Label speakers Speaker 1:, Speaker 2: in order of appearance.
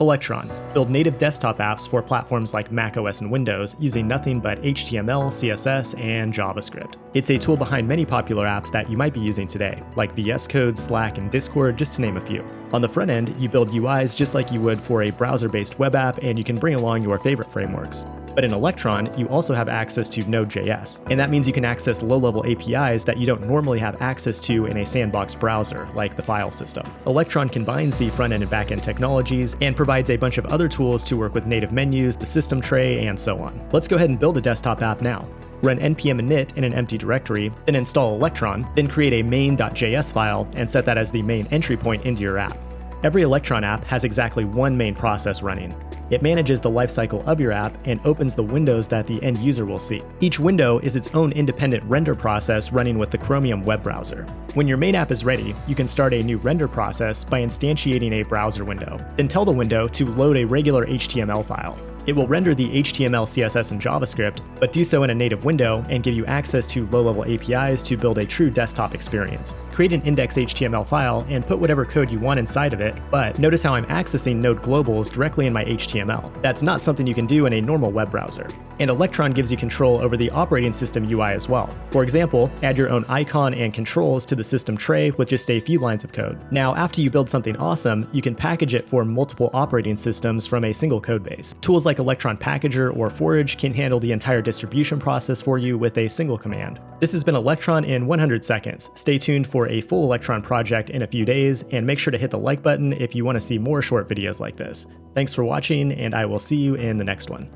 Speaker 1: Electron. Build native desktop apps for platforms like macOS and Windows using nothing but HTML, CSS, and JavaScript. It's a tool behind many popular apps that you might be using today, like VS Code, Slack, and Discord, just to name a few. On the front end, you build UIs just like you would for a browser-based web app, and you can bring along your favorite frameworks. But in Electron, you also have access to Node.js, and that means you can access low-level APIs that you don't normally have access to in a sandbox browser, like the file system. Electron combines the front-end and back-end technologies and provides a bunch of other tools to work with native menus, the system tray, and so on. Let's go ahead and build a desktop app now run npm init in an empty directory, then install Electron, then create a main.js file and set that as the main entry point into your app. Every Electron app has exactly one main process running. It manages the lifecycle of your app and opens the windows that the end user will see. Each window is its own independent render process running with the Chromium web browser. When your main app is ready, you can start a new render process by instantiating a browser window. Then tell the window to load a regular HTML file. It will render the HTML, CSS, and JavaScript, but do so in a native window and give you access to low-level APIs to build a true desktop experience. Create an index.html file and put whatever code you want inside of it, but notice how I'm accessing node globals directly in my HTML. That's not something you can do in a normal web browser. And Electron gives you control over the operating system UI as well. For example, add your own icon and controls to the system tray with just a few lines of code. Now, after you build something awesome, you can package it for multiple operating systems from a single codebase. Tools like Electron Packager or Forge can handle the entire distribution process for you with a single command. This has been Electron in 100 seconds. Stay tuned for a full Electron project in a few days, and make sure to hit the like button if you want to see more short videos like this. Thanks for watching, and I will see you in the next one.